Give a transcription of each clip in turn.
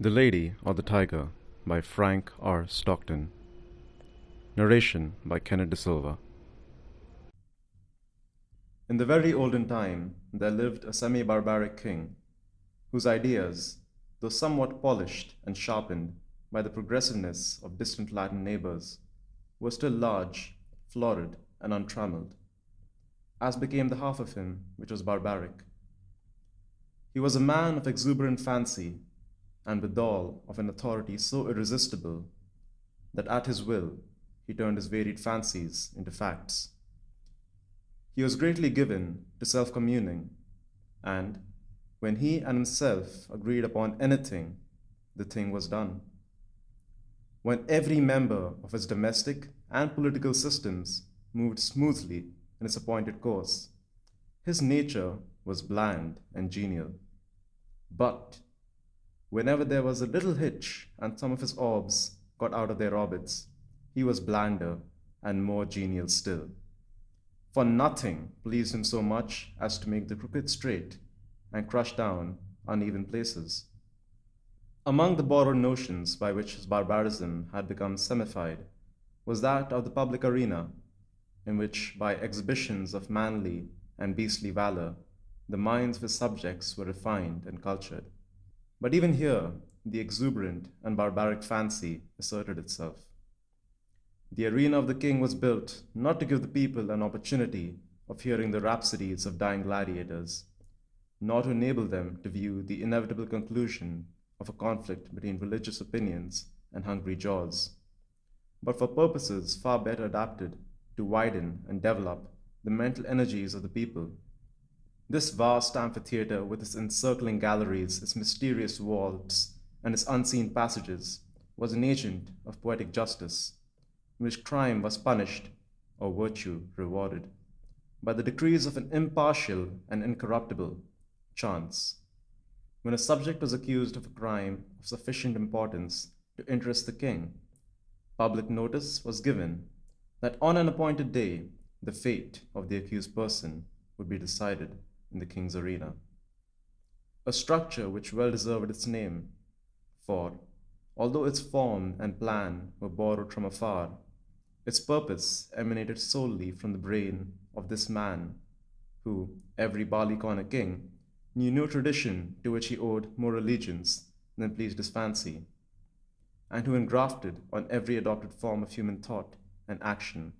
The Lady or the Tiger by Frank R. Stockton. Narration by Kenneth De Silva. In the very olden time, there lived a semi barbaric king whose ideas, though somewhat polished and sharpened by the progressiveness of distant Latin neighbors, were still large, florid, and untrammeled, as became the half of him which was barbaric. He was a man of exuberant fancy, and withal of an authority so irresistible that at his will he turned his varied fancies into facts. He was greatly given to self communing, and when he and himself agreed upon anything, the thing was done. When every member of his domestic and political systems moved smoothly in its appointed course, his nature was bland and genial. But whenever there was a little hitch and some of his orbs got out of their orbits, he was blander and more genial still. For nothing pleased him so much as to make the crooked straight and crush down uneven places. Among the borrowed notions by which his barbarism had become semified was that of the public arena, in which, by exhibitions of manly and beastly valor, the minds of his subjects were refined and cultured. But even here, the exuberant and barbaric fancy asserted itself. The arena of the king was built not to give the people an opportunity of hearing the rhapsodies of dying gladiators, nor to enable them to view the inevitable conclusion of a conflict between religious opinions and hungry jaws, but for purposes far better adapted to widen and develop the mental energies of the people this vast amphitheater with its encircling galleries, its mysterious vaults, and its unseen passages was an agent of poetic justice, in which crime was punished or virtue rewarded by the decrees of an impartial and incorruptible chance. When a subject was accused of a crime of sufficient importance to interest the king, public notice was given that on an appointed day the fate of the accused person would be decided in the king's arena. A structure which well deserved its name, for, although its form and plan were borrowed from afar, its purpose emanated solely from the brain of this man, who, every barleycorner king, knew no tradition to which he owed more allegiance than pleased his fancy, and who engrafted on every adopted form of human thought and action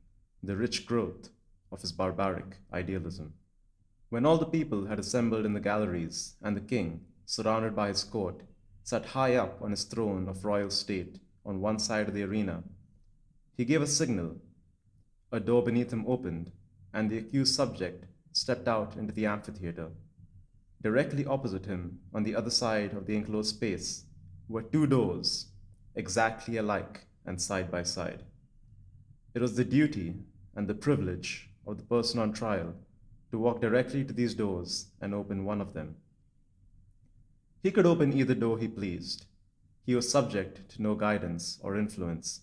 the rich growth of his barbaric idealism. When all the people had assembled in the galleries, and the king, surrounded by his court, sat high up on his throne of royal state on one side of the arena, he gave a signal. A door beneath him opened, and the accused subject stepped out into the amphitheater. Directly opposite him, on the other side of the enclosed space, were two doors, exactly alike and side by side. It was the duty and the privilege of the person on trial to walk directly to these doors and open one of them. He could open either door he pleased. He was subject to no guidance or influence,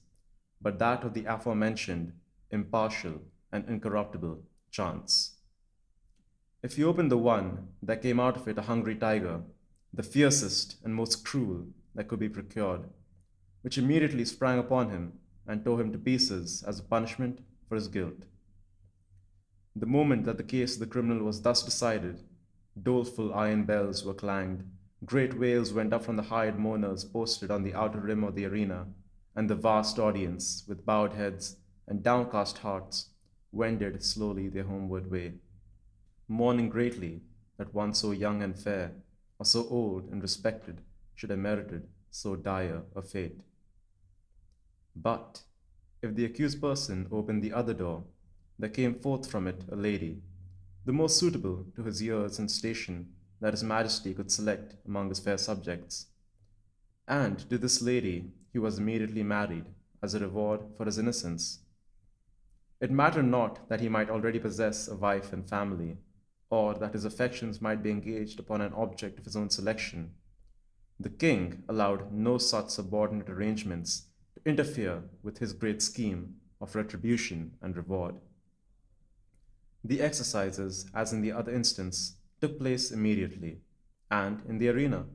but that of the aforementioned impartial and incorruptible chance. If he opened the one, there came out of it a hungry tiger, the fiercest and most cruel that could be procured, which immediately sprang upon him and tore him to pieces as a punishment for his guilt. The moment that the case of the criminal was thus decided, doleful iron bells were clanged, great wails went up from the hired mourners posted on the outer rim of the arena, and the vast audience, with bowed heads and downcast hearts, wended slowly their homeward way, mourning greatly that one so young and fair, or so old and respected, should have merited so dire a fate. But if the accused person opened the other door, there came forth from it a lady, the most suitable to his years and station that his majesty could select among his fair subjects. And to this lady he was immediately married as a reward for his innocence. It mattered not that he might already possess a wife and family, or that his affections might be engaged upon an object of his own selection. The king allowed no such subordinate arrangements to interfere with his great scheme of retribution and reward. The exercises, as in the other instance, took place immediately, and in the arena.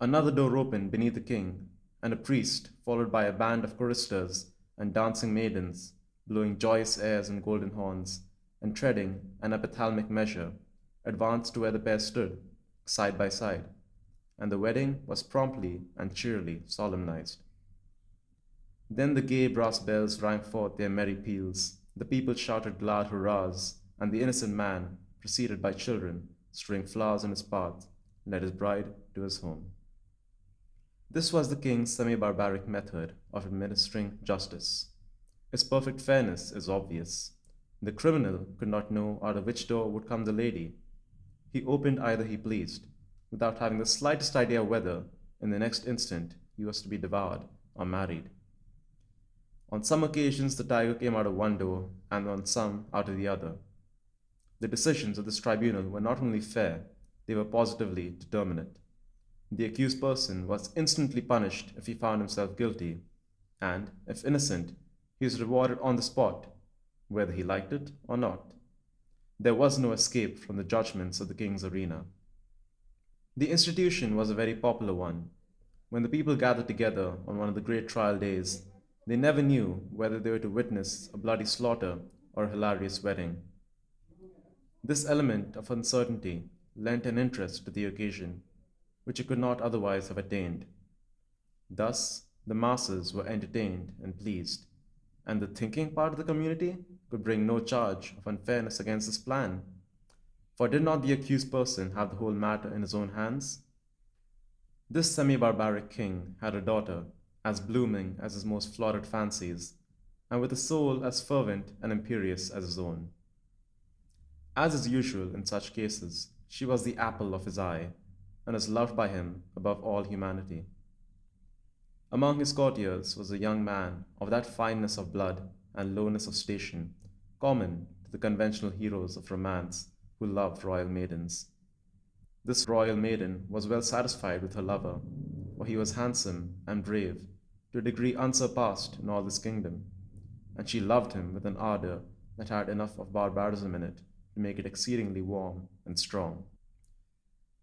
Another door opened beneath the king, and a priest, followed by a band of choristers and dancing maidens, blowing joyous airs on golden horns, and treading an epithalamic measure, advanced to where the pair stood, side by side, and the wedding was promptly and cheerily solemnized. Then the gay brass bells rang forth their merry peals, the people shouted glad hurrahs, and the innocent man, preceded by children, strewing flowers in his path, led his bride to his home. This was the king's semi-barbaric method of administering justice. Its perfect fairness is obvious. The criminal could not know out of which door would come the lady. He opened either he pleased, without having the slightest idea whether, in the next instant, he was to be devoured or married. On some occasions, the tiger came out of one door, and on some out of the other. The decisions of this tribunal were not only fair, they were positively determinate. The accused person was instantly punished if he found himself guilty, and, if innocent, he was rewarded on the spot, whether he liked it or not. There was no escape from the judgments of the king's arena. The institution was a very popular one. When the people gathered together on one of the great trial days, they never knew whether they were to witness a bloody slaughter or a hilarious wedding. This element of uncertainty lent an interest to the occasion, which it could not otherwise have attained. Thus, the masses were entertained and pleased, and the thinking part of the community could bring no charge of unfairness against this plan. For did not the accused person have the whole matter in his own hands? This semi-barbaric king had a daughter as blooming as his most florid fancies, and with a soul as fervent and imperious as his own. As is usual in such cases, she was the apple of his eye, and was loved by him above all humanity. Among his courtiers was a young man of that fineness of blood and lowness of station common to the conventional heroes of romance who loved royal maidens. This royal maiden was well satisfied with her lover, for he was handsome and brave to a degree unsurpassed in all this kingdom, and she loved him with an ardor that had enough of barbarism in it to make it exceedingly warm and strong.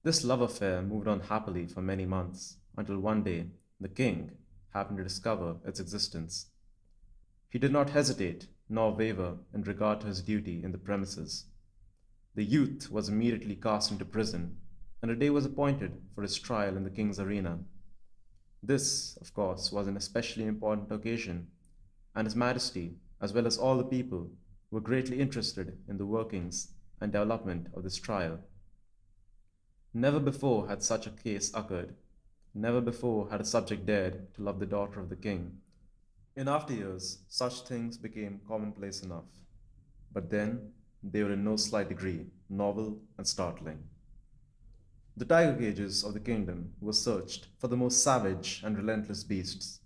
This love affair moved on happily for many months, until one day the king happened to discover its existence. He did not hesitate nor waver in regard to his duty in the premises. The youth was immediately cast into prison, and a day was appointed for his trial in the king's arena. This, of course, was an especially important occasion, and His Majesty, as well as all the people, were greatly interested in the workings and development of this trial. Never before had such a case occurred. Never before had a subject dared to love the daughter of the king. In after years, such things became commonplace enough. But then, they were in no slight degree novel and startling. The tiger cages of the kingdom were searched for the most savage and relentless beasts,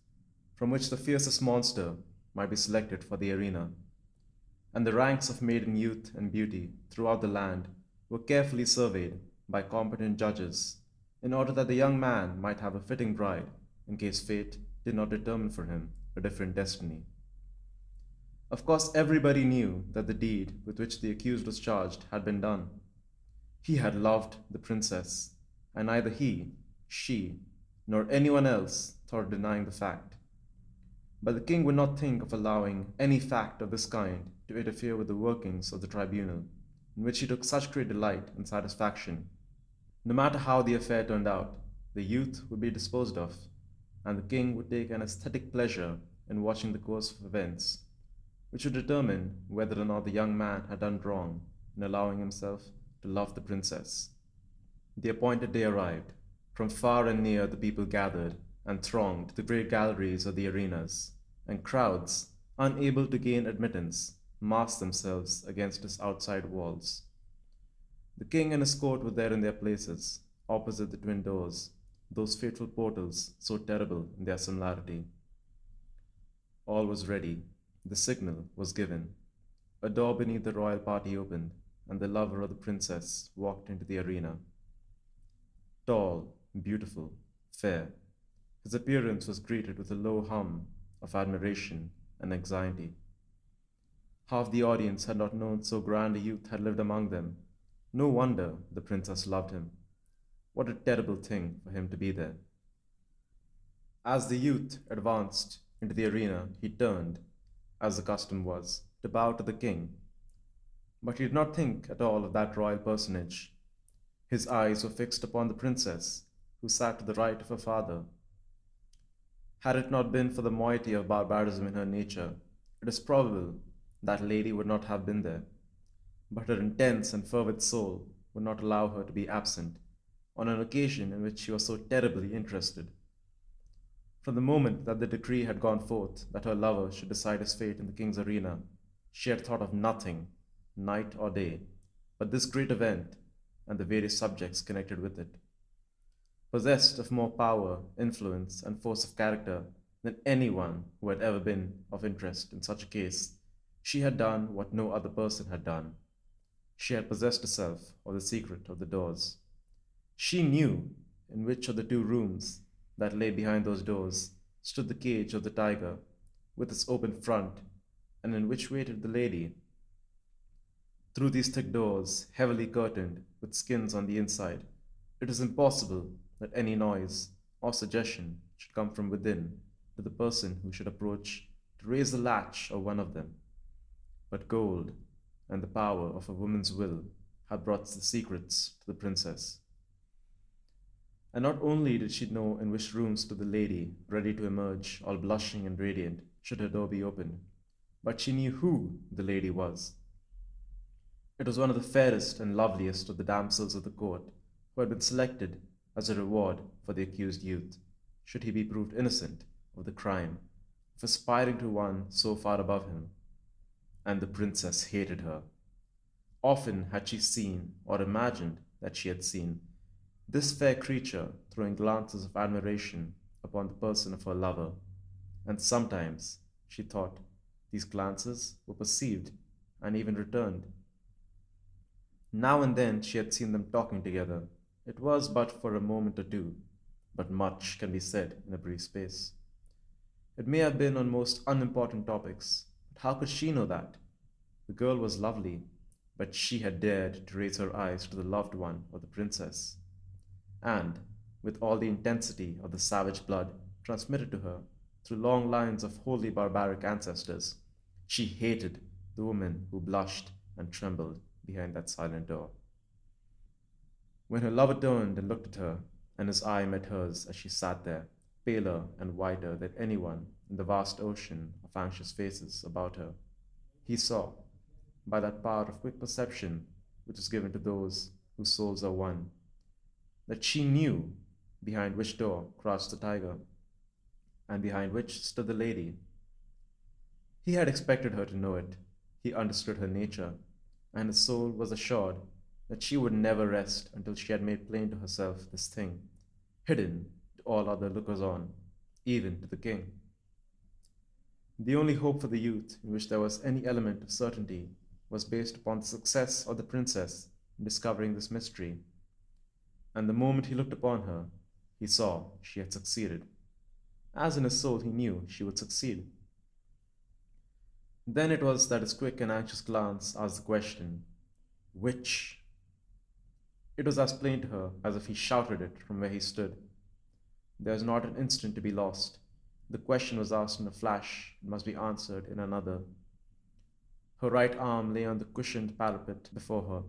from which the fiercest monster might be selected for the arena. And the ranks of maiden youth and beauty throughout the land were carefully surveyed by competent judges in order that the young man might have a fitting bride in case fate did not determine for him a different destiny. Of course, everybody knew that the deed with which the accused was charged had been done he had loved the princess, and neither he, she, nor anyone else thought of denying the fact. But the king would not think of allowing any fact of this kind to interfere with the workings of the tribunal, in which he took such great delight and satisfaction. No matter how the affair turned out, the youth would be disposed of, and the king would take an aesthetic pleasure in watching the course of events, which would determine whether or not the young man had done wrong in allowing himself to love the princess. The appointed day arrived. From far and near the people gathered and thronged the great galleries of the arenas, and crowds, unable to gain admittance, massed themselves against its outside walls. The king and his court were there in their places, opposite the twin doors, those fateful portals so terrible in their similarity. All was ready. The signal was given. A door beneath the royal party opened, and the lover of the princess walked into the arena. Tall, beautiful, fair, his appearance was greeted with a low hum of admiration and anxiety. Half the audience had not known so grand a youth had lived among them. No wonder the princess loved him. What a terrible thing for him to be there. As the youth advanced into the arena, he turned, as the custom was, to bow to the king. But he did not think at all of that royal personage. His eyes were fixed upon the princess, who sat to the right of her father. Had it not been for the moiety of barbarism in her nature, it is probable that lady would not have been there. But her intense and fervid soul would not allow her to be absent on an occasion in which she was so terribly interested. From the moment that the decree had gone forth that her lover should decide his fate in the king's arena, she had thought of nothing, night or day, but this great event and the various subjects connected with it. Possessed of more power, influence, and force of character than anyone who had ever been of interest in such a case, she had done what no other person had done. She had possessed herself of the secret of the doors. She knew in which of the two rooms that lay behind those doors stood the cage of the tiger with its open front, and in which waited the lady. Through these thick doors, heavily curtained with skins on the inside, it is impossible that any noise or suggestion should come from within to the person who should approach to raise the latch of one of them. But gold and the power of a woman's will had brought the secrets to the princess. And not only did she know in which room stood the lady, ready to emerge, all blushing and radiant, should her door be opened, but she knew who the lady was. It was one of the fairest and loveliest of the damsels of the court, who had been selected as a reward for the accused youth, should he be proved innocent of the crime of aspiring to one so far above him. And the princess hated her. Often had she seen, or imagined that she had seen, this fair creature throwing glances of admiration upon the person of her lover, and sometimes, she thought, these glances were perceived and even returned. Now and then she had seen them talking together. It was but for a moment or two, but much can be said in a brief space. It may have been on most unimportant topics, but how could she know that? The girl was lovely, but she had dared to raise her eyes to the loved one of the princess and, with all the intensity of the savage blood transmitted to her through long lines of wholly barbaric ancestors, she hated the woman who blushed and trembled behind that silent door. When her lover turned and looked at her, and his eye met hers as she sat there, paler and whiter than anyone in the vast ocean of anxious faces about her, he saw, by that power of quick perception which is given to those whose souls are one, that she knew behind which door crouched the tiger, and behind which stood the lady. He had expected her to know it. He understood her nature, and his soul was assured that she would never rest until she had made plain to herself this thing, hidden to all other lookers on, even to the king. The only hope for the youth in which there was any element of certainty was based upon the success of the princess in discovering this mystery and the moment he looked upon her, he saw she had succeeded, as in his soul he knew she would succeed. Then it was that his quick and anxious glance asked the question, Which? It was as plain to her as if he shouted it from where he stood. There was not an instant to be lost. The question was asked in a flash and must be answered in another. Her right arm lay on the cushioned parapet before her.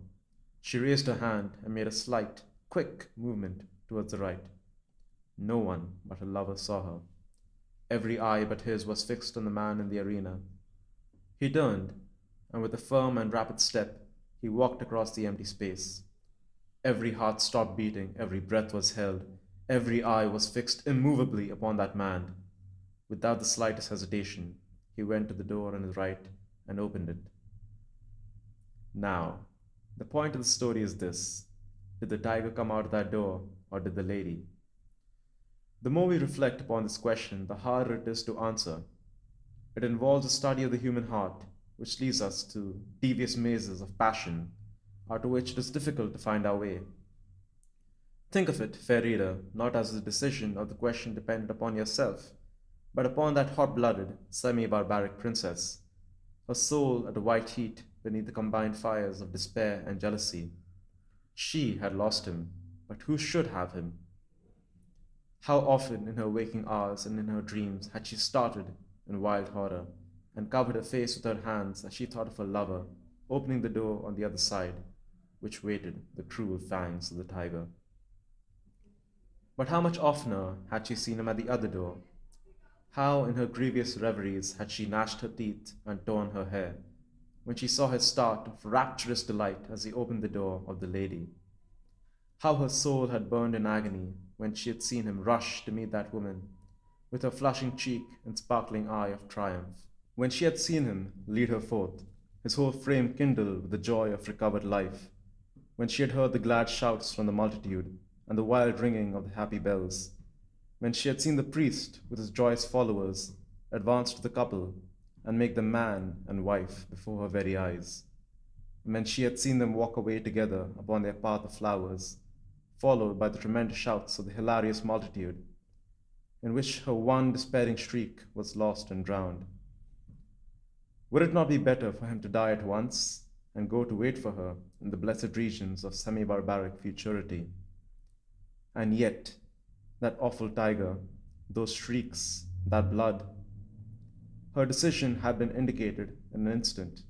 She raised her hand and made a slight, quick movement towards the right. No one but her lover saw her. Every eye but his was fixed on the man in the arena. He turned, and with a firm and rapid step, he walked across the empty space. Every heart stopped beating, every breath was held, every eye was fixed immovably upon that man. Without the slightest hesitation, he went to the door on his right and opened it. Now, the point of the story is this did the tiger come out of that door, or did the lady? The more we reflect upon this question, the harder it is to answer. It involves a study of the human heart, which leads us to devious mazes of passion, out of which it is difficult to find our way. Think of it, fair reader, not as the decision of the question dependent upon yourself, but upon that hot-blooded, semi-barbaric princess, her soul at a white heat beneath the combined fires of despair and jealousy, she had lost him, but who should have him? How often in her waking hours and in her dreams had she started in wild horror and covered her face with her hands as she thought of her lover opening the door on the other side, which waited the cruel fangs of the tiger. But how much oftener had she seen him at the other door? How in her grievous reveries had she gnashed her teeth and torn her hair when she saw his start of rapturous delight as he opened the door of the lady? How her soul had burned in agony when she had seen him rush to meet that woman with her flushing cheek and sparkling eye of triumph. When she had seen him lead her forth, his whole frame kindled with the joy of recovered life. When she had heard the glad shouts from the multitude and the wild ringing of the happy bells. When she had seen the priest with his joyous followers advance to the couple and make them man and wife before her very eyes. When she had seen them walk away together upon their path of flowers followed by the tremendous shouts of the hilarious multitude, in which her one despairing shriek was lost and drowned. Would it not be better for him to die at once and go to wait for her in the blessed regions of semi barbaric futurity? And yet, that awful tiger, those shrieks, that blood. Her decision had been indicated in an instant,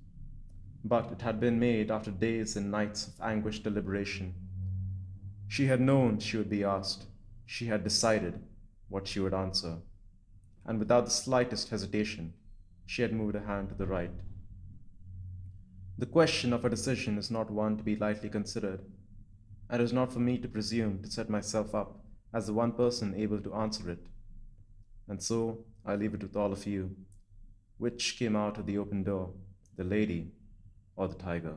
but it had been made after days and nights of anguished deliberation. She had known she would be asked. She had decided what she would answer. And without the slightest hesitation, she had moved a hand to the right. The question of her decision is not one to be lightly considered, and it is not for me to presume to set myself up as the one person able to answer it. And so I leave it with all of you. Which came out of the open door, the lady or the tiger?